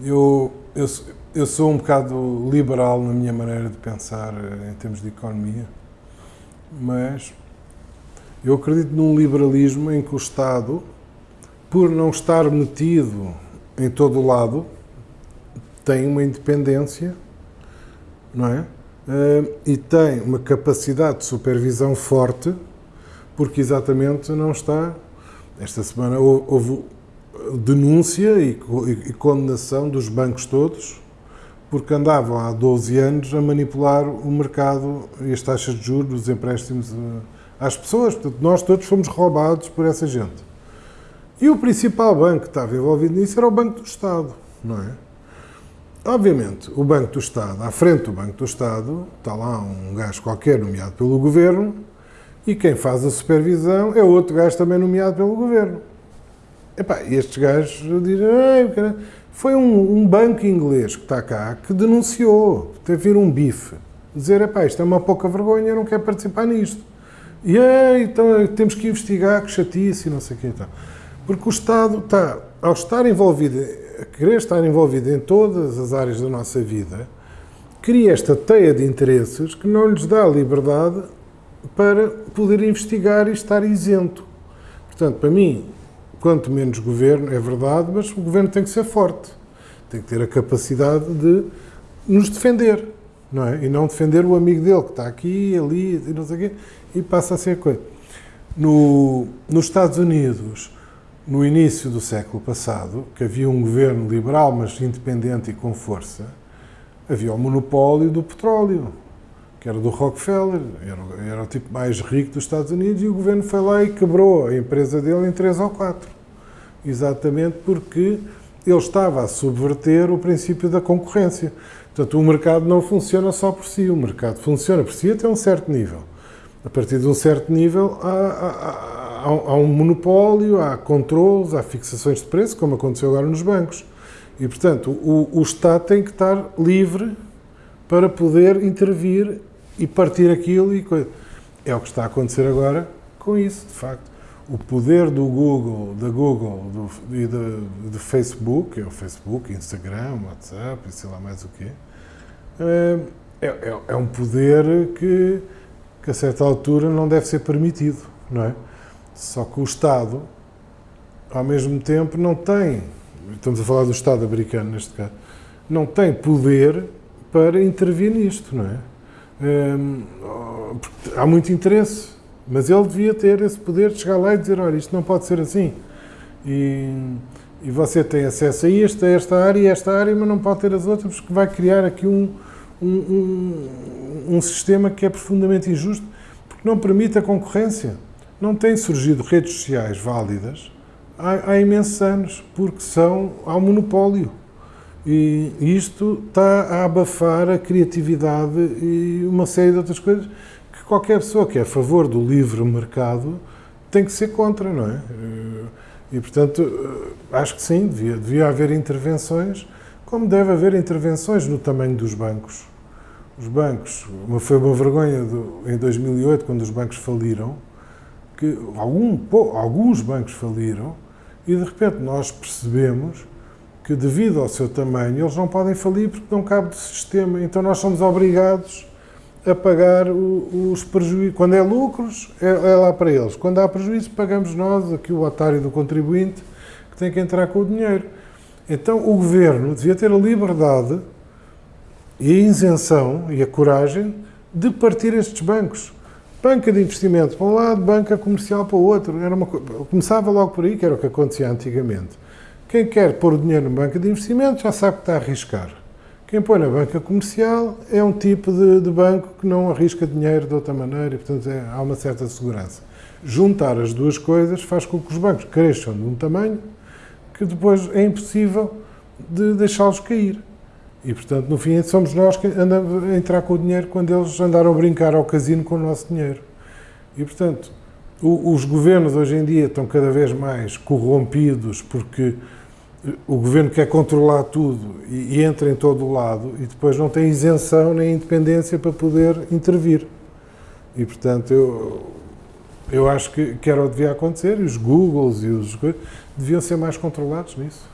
Eu, eu, eu sou um bocado liberal na minha maneira de pensar eh, em termos de economia, mas eu acredito num liberalismo em que o Estado, por não estar metido em todo o lado, tem uma independência, não é? Eh, e tem uma capacidade de supervisão forte, porque exatamente não está. Esta semana houve denúncia e, e, condenação dos bancos todos, porque andavam há 12 anos a manipular o mercado e as taxas de juros dos empréstimos eh, às pessoas. Portanto, nós todos fomos roubados por essa gente. E o principal banco que estava envolvido nisso era o Banco do Estado, não é? Obviamente, o Banco do Estado, à frente do Banco do Estado, está lá um gajo qualquer nomeado pelo Governo e quem faz a supervisão é outro gajo também nomeado pelo Governo. Epá, estes gajos dizem, foi um, um, banco inglês que está cá que denunciou, teve vir um bife, dizer, epá, isto é uma pouca vergonha, eu não quero participar nisto. E então temos que investigar, que chatice e não sei o que então. Porque o Estado está, ao estar envolvido, a querer estar envolvido em todas as áreas da nossa vida, cria esta teia de interesses que não lhes dá liberdade para poder investigar e estar isento. Portanto, para mim, quanto menos governo, é verdade, mas o governo tem que ser forte. Tem que ter a capacidade de nos defender, não é? E não defender o amigo dele que está aqui, ali, e não sei o quê, e passa a ser coisa. No, nos Estados Unidos, no início do século passado, que havia um governo liberal, mas independente e com força, havia o monopólio do petróleo, que era do Rockefeller, era, era o tipo mais rico dos Estados Unidos, e o governo foi lá e quebrou a empresa dele em três ou quatro. Exatamente porque ele estava a subverter o princípio da concorrência. Portanto, o mercado não funciona só por si, o mercado funciona por si até um certo nível. A partir de um certo nível, há, há, há um monopólio, há controles, há fixações de preço, como aconteceu agora nos bancos. E, portanto, o, o Estado tem que estar livre para poder intervir e partir aquilo e coisa. É o que está a acontecer agora com isso, de facto. O poder do Google, da Google do, e do, Facebook, é o Facebook, Instagram, WhatsApp e sei lá mais o quê, é, é, é um poder que, que a certa altura não deve ser permitido, não é? Só que o Estado, ao mesmo tempo, não tem, estamos a falar do Estado americano neste caso, não tem poder para intervir nisto, não é? Hum, há muito interesse, mas ele devia ter esse poder de chegar lá e dizer, olha, isto não pode ser assim. E, e você tem acesso a isto, a esta área e esta área, mas não pode ter as outras, porque vai criar aqui um, um, um, um sistema que é profundamente injusto, porque não permite a concorrência. Não têm surgido redes sociais válidas há, há imensos anos, porque são ao monopólio. E isto está a abafar a criatividade e uma série de outras coisas que qualquer pessoa que é a favor do livre mercado tem que ser contra, não é? Eh, e, portanto, eh, acho que sim, devia, devia haver intervenções, como deve haver intervenções no tamanho dos bancos. Os bancos, uma, foi uma vergonha do, em 2008, quando os bancos faliram, que algum, alguns bancos faliram e, de repente, nós percebemos que devido ao seu tamanho eles não podem falir porque não cabe do sistema. Então nós somos obrigados a pagar os prejuízos. Quando é lucros, é, é, lá para eles. Quando há prejuízo, pagamos nós, aqui o otário do contribuinte, que tem que entrar com o dinheiro. Então o governo devia ter a liberdade e a isenção e a coragem de partir estes bancos. Banca de investimento para um lado, banca comercial para o outro. Era uma, começava logo por aí, que era o que acontecia antigamente. Quem quer pôr o dinheiro na banca de investimento já sabe que está a arriscar. Quem põe na banca comercial é um tipo de, de banco que não arrisca dinheiro de outra maneira e, portanto, é, há uma certa segurança. Juntar as duas coisas faz com que os bancos cresçam de um tamanho que depois é impossível de deixá-los cair. E, portanto, no fim, somos nós que andamos a entrar com o dinheiro quando eles andaram a brincar ao casino com o nosso dinheiro. E, portanto, o, os governos hoje em dia estão cada vez mais corrompidos porque o governo quer controlar tudo e, e, entra em todo o lado e depois não tem isenção nem independência para poder intervir. E, portanto, eu, eu acho que, que era o que devia acontecer e os Googles e os deviam ser mais controlados nisso.